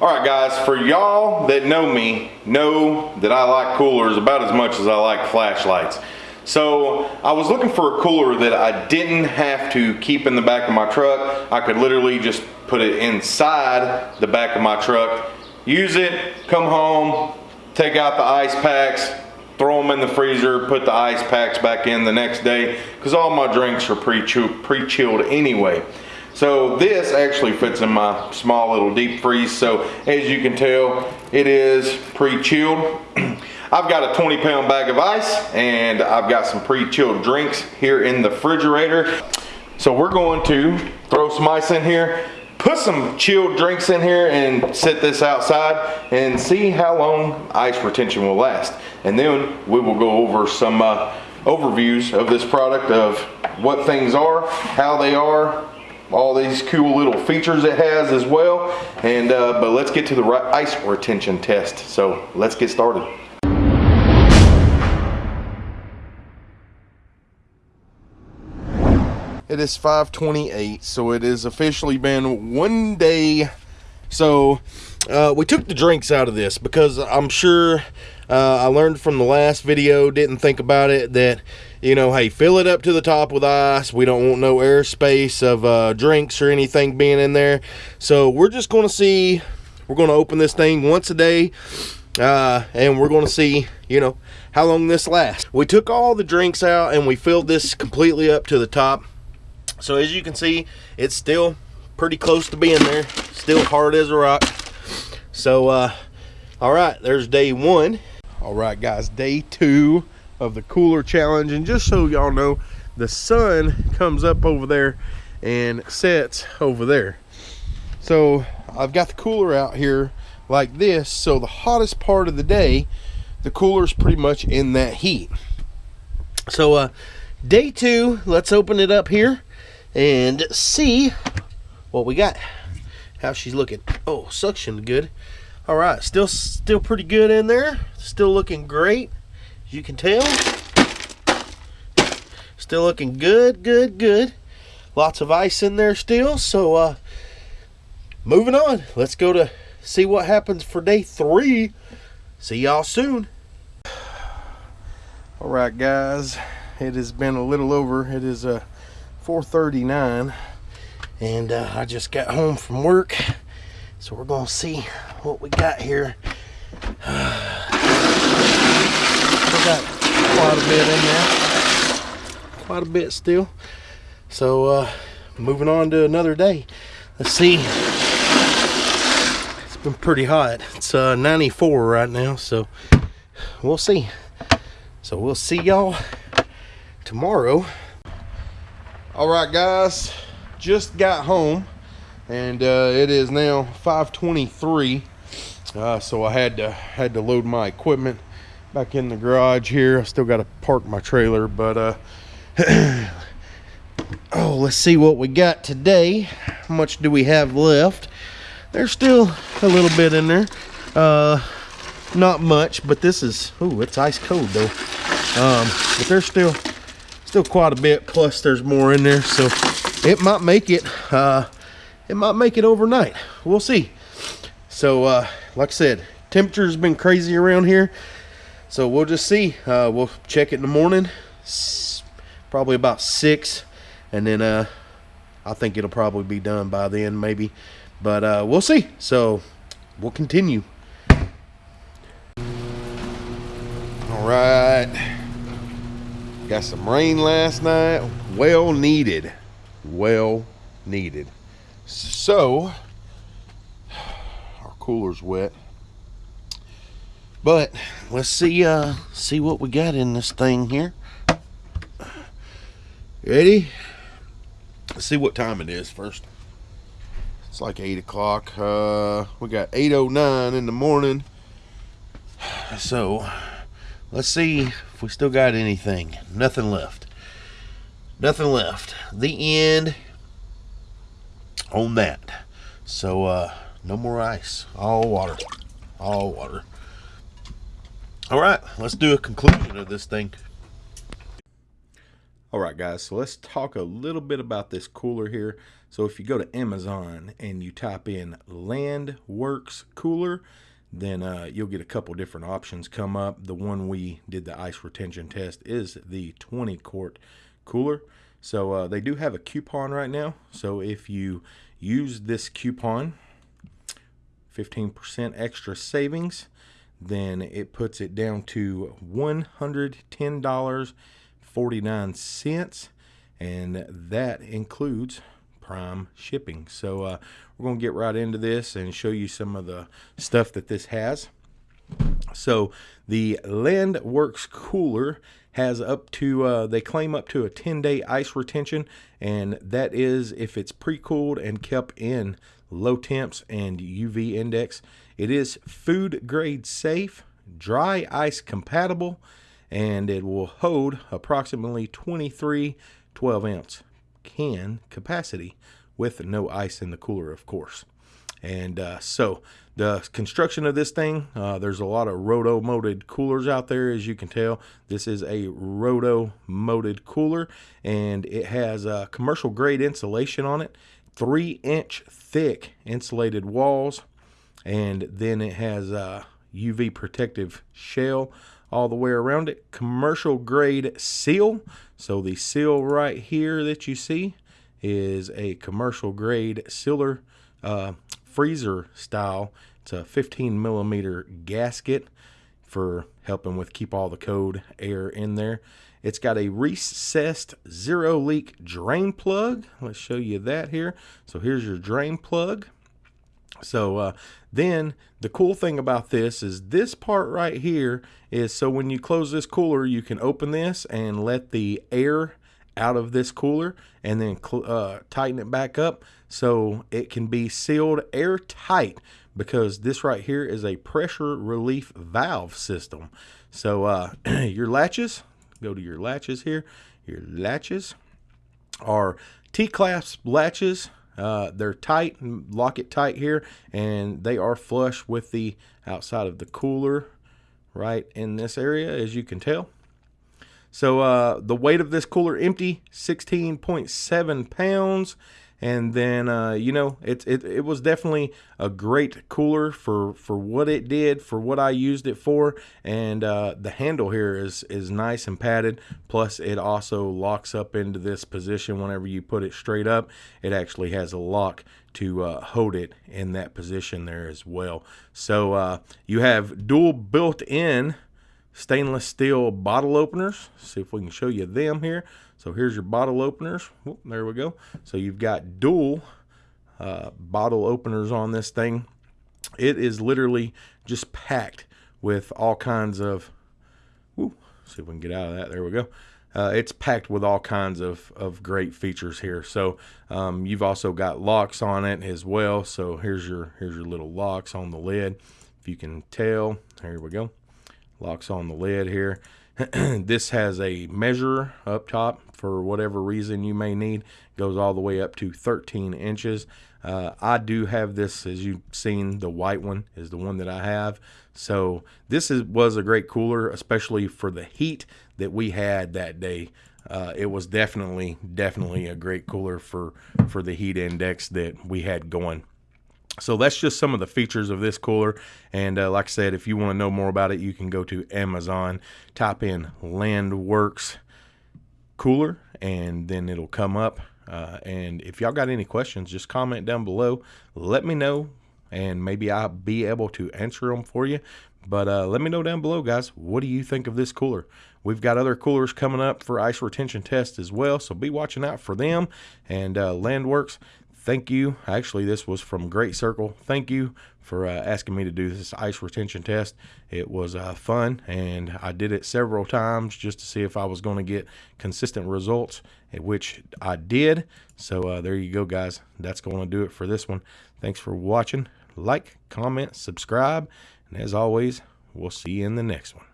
All right, guys, for y'all that know me, know that I like coolers about as much as I like flashlights. So I was looking for a cooler that I didn't have to keep in the back of my truck. I could literally just put it inside the back of my truck, use it, come home, take out the ice packs, throw them in the freezer, put the ice packs back in the next day, because all my drinks are pre-chilled anyway. So this actually fits in my small little deep freeze. So as you can tell, it is pre-chilled. I've got a 20 pound bag of ice and I've got some pre-chilled drinks here in the refrigerator. So we're going to throw some ice in here, put some chilled drinks in here and set this outside and see how long ice retention will last. And then we will go over some uh, overviews of this product of what things are, how they are, all these cool little features it has as well. And uh, But let's get to the ice retention test. So let's get started. It is 528, so it has officially been one day. So uh, we took the drinks out of this because I'm sure uh, I learned from the last video, didn't think about it, that, you know, hey, fill it up to the top with ice. We don't want no airspace of uh, drinks or anything being in there. So we're just going to see, we're going to open this thing once a day. Uh, and we're going to see, you know, how long this lasts. We took all the drinks out and we filled this completely up to the top. So as you can see, it's still pretty close to being there. Still hard as a rock. So, uh, all right, there's day one. All right, guys, day two of the cooler challenge. And just so y'all know, the sun comes up over there and sets over there. So I've got the cooler out here like this. So the hottest part of the day, the cooler's pretty much in that heat. So uh, day two, let's open it up here and see what we got. How she's looking. Oh, suction good. All right still still pretty good in there. Still looking great you can tell. Still looking good good good. Lots of ice in there still so uh moving on. Let's go to see what happens for day three. See y'all soon. All right guys. It has been a little over. It is uh 439 and uh, I just got home from work so we're gonna see what we got here. we got quite a bit in there. Quite a bit still. So uh, moving on to another day. Let's see. It's been pretty hot. It's uh, 94 right now, so we'll see. So we'll see y'all tomorrow. All right, guys, just got home and uh, it is now 523 uh, so I had to had to load my equipment back in the garage here. I still got to park my trailer but uh, oh let's see what we got today. How much do we have left? There's still a little bit in there. Uh, not much but this is oh it's ice cold though. Um, but there's still still quite a bit plus there's more in there so it might make it uh, it might make it overnight. We'll see. So, uh, like I said, temperature's been crazy around here. So we'll just see. Uh, we'll check it in the morning. Probably about 6. And then uh, I think it'll probably be done by then, maybe. But uh, we'll see. So we'll continue. All right. Got some rain last night. Well needed. Well needed. So, our cooler's wet. But let's see uh see what we got in this thing here. Ready? Let's see what time it is first. It's like 8 o'clock. Uh, we got 8.09 in the morning. So, let's see if we still got anything. Nothing left. Nothing left. The end on that. So uh, no more ice, all water, all water. All right, let's do a conclusion of this thing. All right, guys, so let's talk a little bit about this cooler here. So if you go to Amazon and you type in Landworks Cooler, then uh, you'll get a couple different options come up. The one we did the ice retention test is the 20 quart cooler. So uh, they do have a coupon right now. So if you use this coupon, 15% extra savings, then it puts it down to $110.49 and that includes prime shipping. So uh, we're going to get right into this and show you some of the stuff that this has. So the landworks cooler has up to uh, they claim up to a 10 day ice retention and that is if it's pre-cooled and kept in low temps and uv index. It is food grade safe, dry ice compatible, and it will hold approximately 23 12 ounce can capacity with no ice in the cooler, of course. And uh, so the construction of this thing, uh, there's a lot of roto molded coolers out there, as you can tell. This is a roto molded cooler, and it has a commercial grade insulation on it, three inch thick insulated walls, and then it has a UV protective shell all the way around it commercial grade seal so the seal right here that you see is a commercial grade sealer uh, freezer style. It's a 15 millimeter gasket for helping with keep all the cold air in there. It's got a recessed zero leak drain plug. Let's show you that here. So here's your drain plug so uh, then the cool thing about this is this part right here is so when you close this cooler, you can open this and let the air out of this cooler and then uh, tighten it back up so it can be sealed airtight because this right here is a pressure relief valve system. So uh, your latches, go to your latches here, your latches are T-clasp latches uh, they're tight, lock it tight here, and they are flush with the outside of the cooler right in this area, as you can tell. So uh, the weight of this cooler empty, 16.7 pounds and then uh, you know it, it it was definitely a great cooler for for what it did for what I used it for. And uh, the handle here is is nice and padded. Plus it also locks up into this position whenever you put it straight up. It actually has a lock to uh, hold it in that position there as well. So uh, you have dual built-in stainless steel bottle openers. See if we can show you them here so here's your bottle openers. Whoop, there we go. So you've got dual uh, bottle openers on this thing. It is literally just packed with all kinds of. Whoo, see if we can get out of that. There we go. Uh, it's packed with all kinds of, of great features here. So um, you've also got locks on it as well. So here's your here's your little locks on the lid. If you can tell, there we go. Locks on the lid here. this has a measure up top for whatever reason you may need. Goes all the way up to 13 inches. Uh, I do have this, as you've seen, the white one is the one that I have. So this is, was a great cooler, especially for the heat that we had that day. Uh, it was definitely, definitely a great cooler for for the heat index that we had going. So that's just some of the features of this cooler. And uh, like I said, if you want to know more about it, you can go to Amazon, type in Landworks cooler, and then it'll come up. Uh, and if y'all got any questions, just comment down below. Let me know, and maybe I'll be able to answer them for you. But uh, let me know down below, guys. What do you think of this cooler? We've got other coolers coming up for ice retention tests as well, so be watching out for them. And uh, Landworks, thank you. Actually, this was from Great Circle. Thank you for uh, asking me to do this ice retention test. It was uh, fun, and I did it several times just to see if I was going to get consistent results, which I did. So uh, there you go, guys. That's going to do it for this one. Thanks for watching. Like, comment, subscribe, and as always, we'll see you in the next one.